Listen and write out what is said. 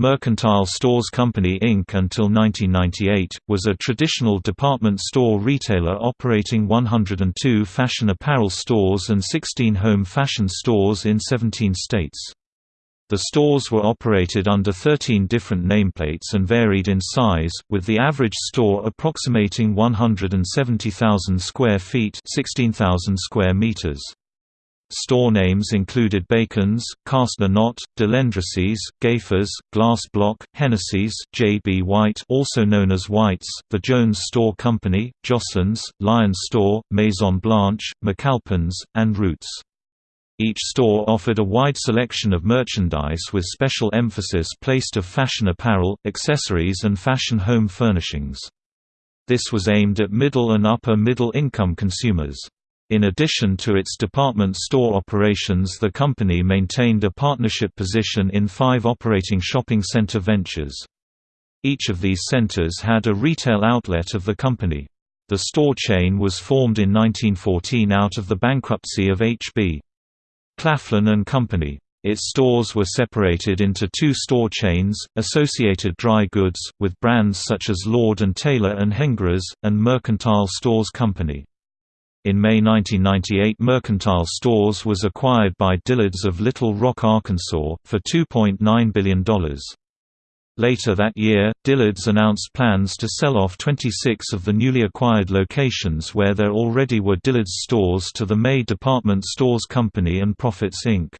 Mercantile Stores Company Inc. until 1998, was a traditional department store retailer operating 102 fashion apparel stores and 16 home fashion stores in 17 states. The stores were operated under 13 different nameplates and varied in size, with the average store approximating 170,000 square feet 16,000 square meters. Store names included Bacon's, Castner Knott, de Lendrecie's, Gayfer's, Glass Block, Hennessy's, J. B. White also known as White's, The Jones Store Company, Joslin's, Lion Store, Maison Blanche, McAlpin's, and Root's. Each store offered a wide selection of merchandise with special emphasis placed of fashion apparel, accessories and fashion home furnishings. This was aimed at middle and upper middle income consumers. In addition to its department store operations the company maintained a partnership position in five operating shopping center ventures. Each of these centers had a retail outlet of the company. The store chain was formed in 1914 out of the bankruptcy of H.B. Claflin and Company. Its stores were separated into two store chains, Associated Dry Goods, with brands such as Lord & Taylor and Hengerer's, and Mercantile Stores Company. In May 1998 Mercantile Stores was acquired by Dillard's of Little Rock, Arkansas, for $2.9 billion. Later that year, Dillard's announced plans to sell off 26 of the newly acquired locations where there already were Dillard's stores to the May Department Stores Company and Proffitt's Inc.